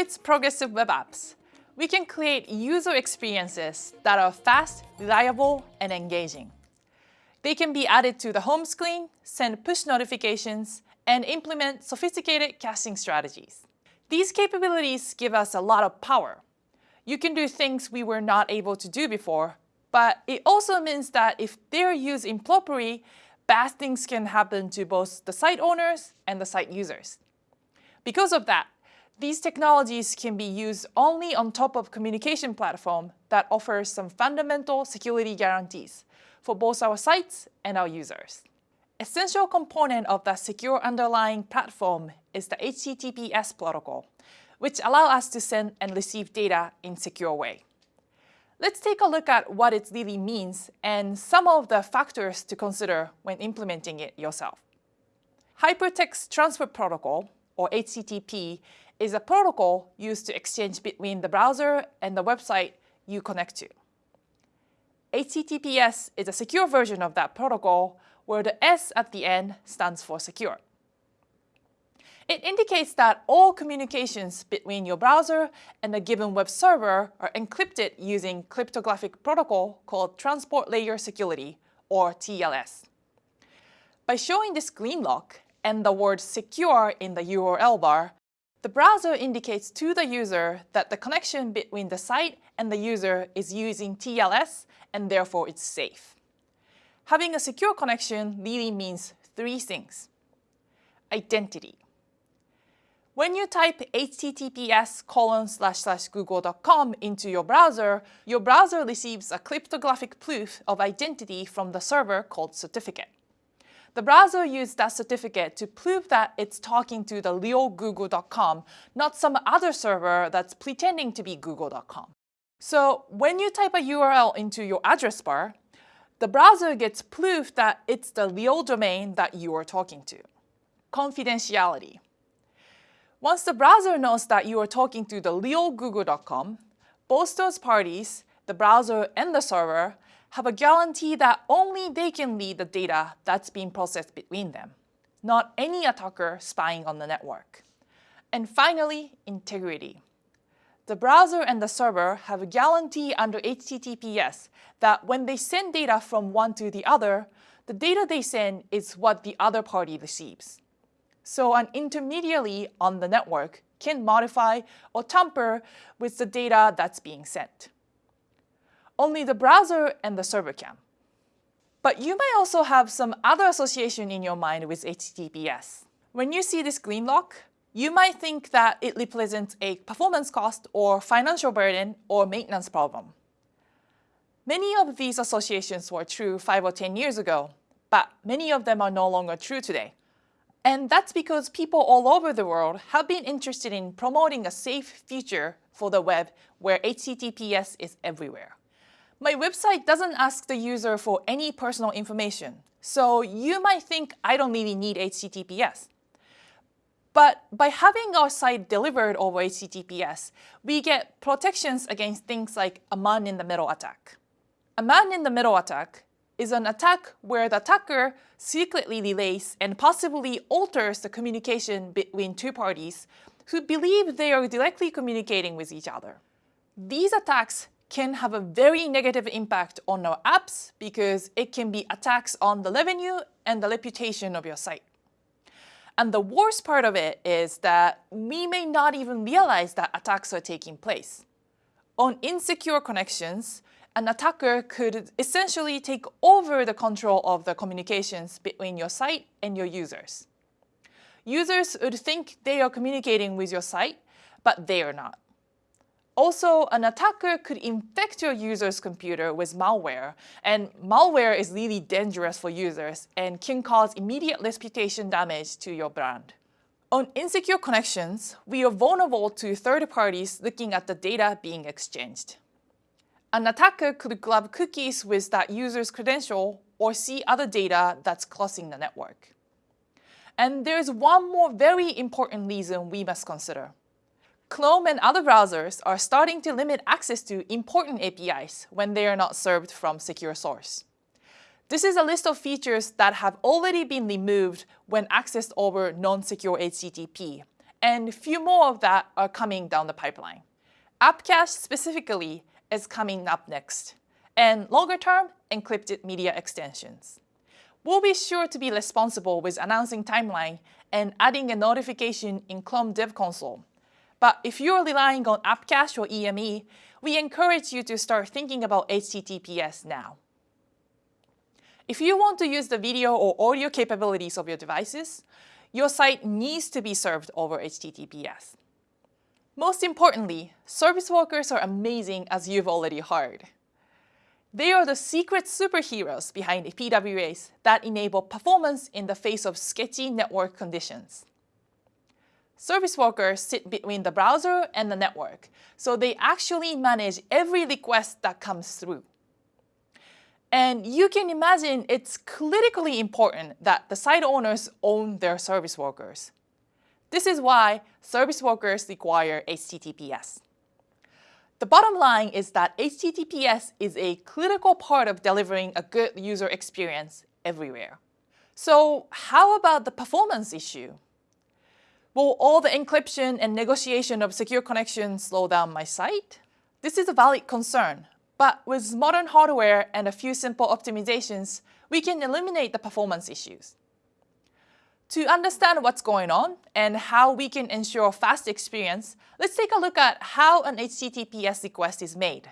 With progressive web apps, we can create user experiences that are fast, reliable, and engaging. They can be added to the home screen, send push notifications, and implement sophisticated caching strategies. These capabilities give us a lot of power. You can do things we were not able to do before, but it also means that if they're used improperly, bad things can happen to both the site owners and the site users. Because of that, these technologies can be used only on top of communication platform that offers some fundamental security guarantees for both our sites and our users. Essential component of the secure underlying platform is the HTTPS protocol, which allow us to send and receive data in secure way. Let's take a look at what it really means and some of the factors to consider when implementing it yourself. Hypertext Transfer Protocol, or HTTP, is a protocol used to exchange between the browser and the website you connect to. HTTPS is a secure version of that protocol where the S at the end stands for secure. It indicates that all communications between your browser and a given web server are encrypted using cryptographic protocol called Transport Layer Security, or TLS. By showing this green lock and the word secure in the URL bar, the browser indicates to the user that the connection between the site and the user is using TLS and therefore it's safe. Having a secure connection really means three things. Identity. When you type https colon slash slash google.com into your browser, your browser receives a cryptographic proof of identity from the server called certificate. The browser used that certificate to prove that it's talking to the real google.com, not some other server that's pretending to be google.com. So when you type a URL into your address bar, the browser gets proof that it's the real domain that you are talking to. Confidentiality. Once the browser knows that you are talking to the real google.com, both those parties, the browser and the server, have a guarantee that only they can read the data that's being processed between them, not any attacker spying on the network. And finally, integrity. The browser and the server have a guarantee under HTTPS that when they send data from one to the other, the data they send is what the other party receives. So an intermediary on the network can modify or tamper with the data that's being sent. Only the browser and the server can. But you may also have some other association in your mind with HTTPS. When you see this green lock, you might think that it represents a performance cost or financial burden or maintenance problem. Many of these associations were true 5 or 10 years ago, but many of them are no longer true today. And that's because people all over the world have been interested in promoting a safe future for the web where HTTPS is everywhere. My website doesn't ask the user for any personal information, so you might think I don't really need HTTPS. But by having our site delivered over HTTPS, we get protections against things like a man-in-the-middle attack. A man-in-the-middle attack is an attack where the attacker secretly relays and possibly alters the communication between two parties who believe they are directly communicating with each other. These attacks can have a very negative impact on our apps because it can be attacks on the revenue and the reputation of your site. And the worst part of it is that we may not even realize that attacks are taking place. On insecure connections, an attacker could essentially take over the control of the communications between your site and your users. Users would think they are communicating with your site, but they are not. Also, an attacker could infect your user's computer with malware, and malware is really dangerous for users and can cause immediate reputation damage to your brand. On insecure connections, we are vulnerable to third parties looking at the data being exchanged. An attacker could grab cookies with that user's credential or see other data that's crossing the network. And there's one more very important reason we must consider. Chrome and other browsers are starting to limit access to important APIs when they are not served from secure source. This is a list of features that have already been removed when accessed over non-secure HTTP, and a few more of that are coming down the pipeline. AppCache specifically is coming up next, and longer term, encrypted media extensions. We'll be sure to be responsible with announcing timeline and adding a notification in Chrome Dev Console. But if you're relying on AppCache or EME, we encourage you to start thinking about HTTPS now. If you want to use the video or audio capabilities of your devices, your site needs to be served over HTTPS. Most importantly, service workers are amazing as you've already heard. They are the secret superheroes behind PWAs that enable performance in the face of sketchy network conditions. Service workers sit between the browser and the network, so they actually manage every request that comes through. And you can imagine it's critically important that the site owners own their service workers. This is why service workers require HTTPS. The bottom line is that HTTPS is a critical part of delivering a good user experience everywhere. So how about the performance issue? Will all the encryption and negotiation of secure connections slow down my site? This is a valid concern, but with modern hardware and a few simple optimizations, we can eliminate the performance issues. To understand what's going on and how we can ensure a fast experience, let's take a look at how an HTTPS request is made.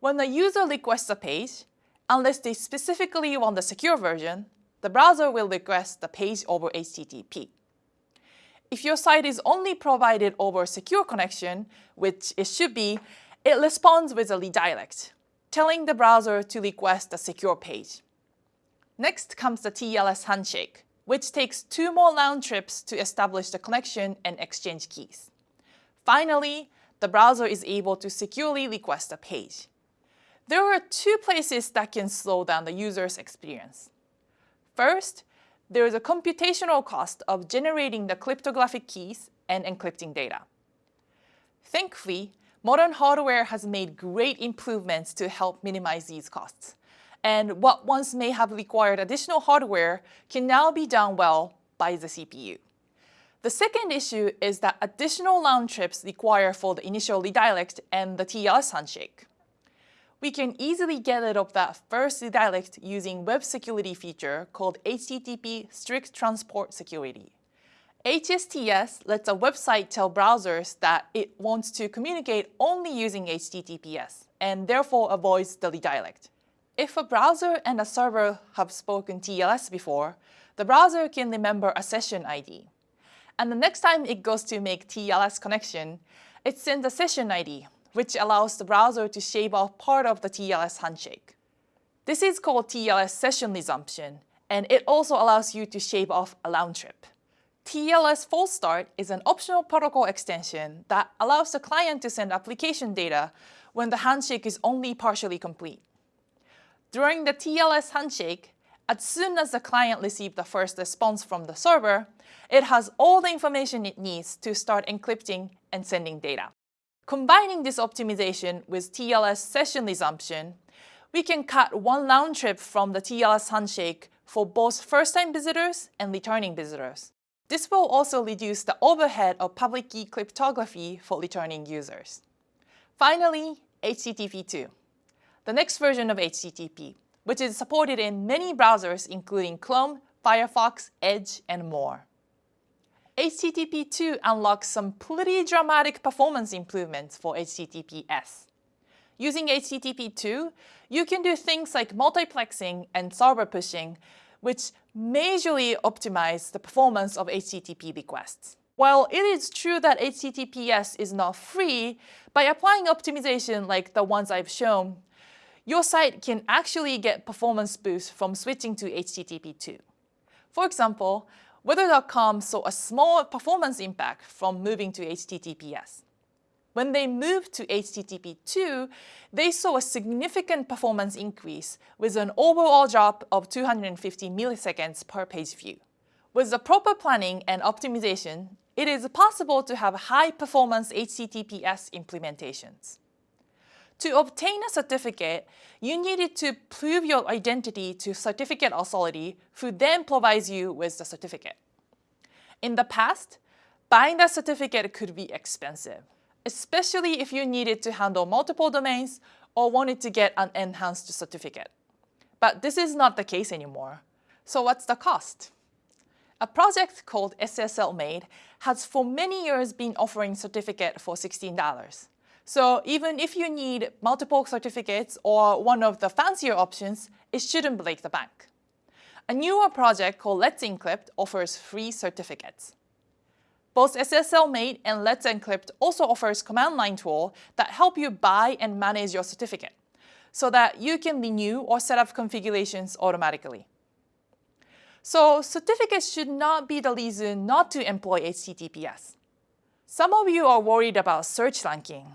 When a user requests a page, unless they specifically want the secure version, the browser will request the page over HTTP. If your site is only provided over a secure connection, which it should be, it responds with a redirect, telling the browser to request a secure page. Next comes the TLS handshake, which takes two more round trips to establish the connection and exchange keys. Finally, the browser is able to securely request a page. There are two places that can slow down the user's experience. First, there is a computational cost of generating the cryptographic keys and encrypting data. Thankfully, modern hardware has made great improvements to help minimize these costs and what once may have required additional hardware can now be done well by the CPU. The second issue is that additional round trips require for the initial redirect and the TLS handshake. We can easily get rid of that first redirect using web security feature called HTTP Strict Transport Security. HSTS lets a website tell browsers that it wants to communicate only using HTTPS and therefore avoids the redirect. If a browser and a server have spoken TLS before, the browser can remember a session ID. And the next time it goes to make TLS connection, it sends a session ID, which allows the browser to shave off part of the TLS handshake. This is called TLS session resumption, and it also allows you to shave off a round trip. TLS false start is an optional protocol extension that allows the client to send application data when the handshake is only partially complete. During the TLS handshake, as soon as the client receives the first response from the server, it has all the information it needs to start encrypting and sending data. Combining this optimization with TLS session resumption, we can cut one round trip from the TLS handshake for both first-time visitors and returning visitors. This will also reduce the overhead of public key cryptography for returning users. Finally, HTTP 2 the next version of HTTP, which is supported in many browsers including Chrome, Firefox, Edge, and more. HTTP 2 unlocks some pretty dramatic performance improvements for HTTPS. Using HTTP 2, you can do things like multiplexing and server pushing, which majorly optimize the performance of HTTP requests. While it is true that HTTPS is not free, by applying optimization like the ones I've shown, your site can actually get performance boosts from switching to HTTP 2. For example, Weather.com saw a small performance impact from moving to HTTPS. When they moved to HTTP 2, they saw a significant performance increase with an overall drop of 250 milliseconds per page view. With the proper planning and optimization, it is possible to have high-performance HTTPS implementations. To obtain a certificate, you needed to prove your identity to certificate authority who then provides you with the certificate. In the past, buying that certificate could be expensive, especially if you needed to handle multiple domains or wanted to get an enhanced certificate. But this is not the case anymore. So what's the cost? A project called SSLMate has for many years been offering certificate for $16. So even if you need multiple certificates or one of the fancier options, it shouldn't break the bank. A newer project called Let's Encrypt offers free certificates. Both SSLMate and Let's Encrypt also offers command line tool that help you buy and manage your certificate so that you can renew or set up configurations automatically. So certificates should not be the reason not to employ HTTPS. Some of you are worried about search ranking.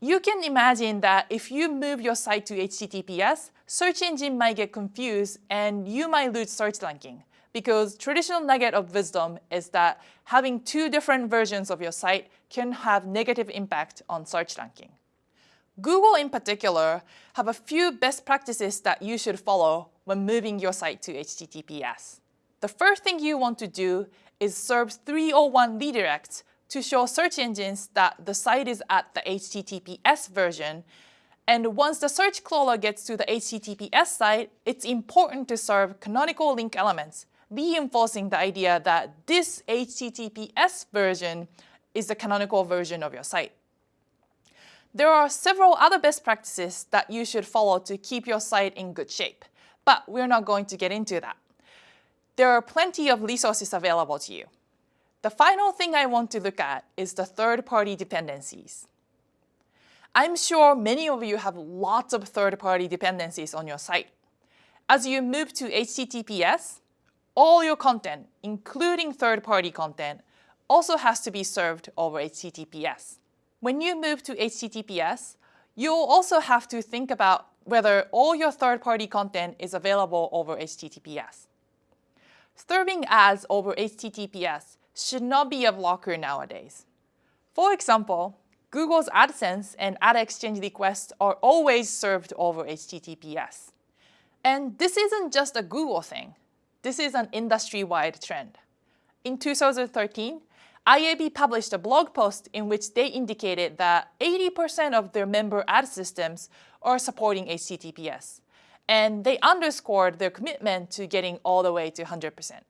You can imagine that if you move your site to HTTPS, search engine might get confused and you might lose search ranking because traditional nugget of wisdom is that having two different versions of your site can have negative impact on search ranking. Google in particular have a few best practices that you should follow when moving your site to HTTPS. The first thing you want to do is serve 301 redirects to show search engines that the site is at the HTTPS version. And once the search crawler gets to the HTTPS site, it's important to serve canonical link elements, reinforcing the idea that this HTTPS version is the canonical version of your site. There are several other best practices that you should follow to keep your site in good shape, but we're not going to get into that. There are plenty of resources available to you. The final thing I want to look at is the third-party dependencies. I'm sure many of you have lots of third-party dependencies on your site. As you move to HTTPS, all your content, including third-party content, also has to be served over HTTPS. When you move to HTTPS, you'll also have to think about whether all your third-party content is available over HTTPS. Serving ads over HTTPS should not be a blocker nowadays. For example, Google's AdSense and Ad Exchange requests are always served over HTTPS. And this isn't just a Google thing. This is an industry-wide trend. In 2013, IAB published a blog post in which they indicated that 80% of their member ad systems are supporting HTTPS, and they underscored their commitment to getting all the way to 100%.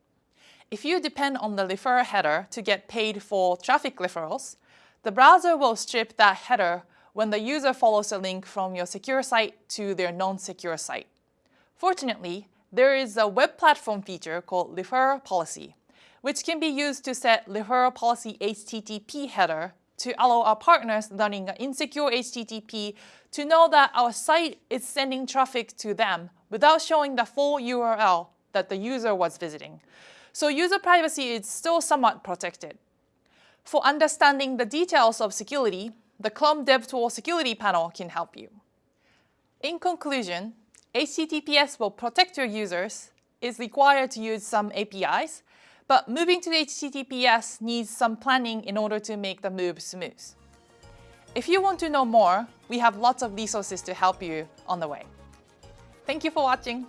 If you depend on the referrer header to get paid for traffic referrals, the browser will strip that header when the user follows a link from your secure site to their non-secure site. Fortunately, there is a web platform feature called referrer policy, which can be used to set referral policy HTTP header to allow our partners running an insecure HTTP to know that our site is sending traffic to them without showing the full URL that the user was visiting. So user privacy is still somewhat protected. For understanding the details of security, the Chrome DevTools security panel can help you. In conclusion, HTTPS will protect your users, is required to use some APIs, but moving to HTTPS needs some planning in order to make the move smooth. If you want to know more, we have lots of resources to help you on the way. Thank you for watching.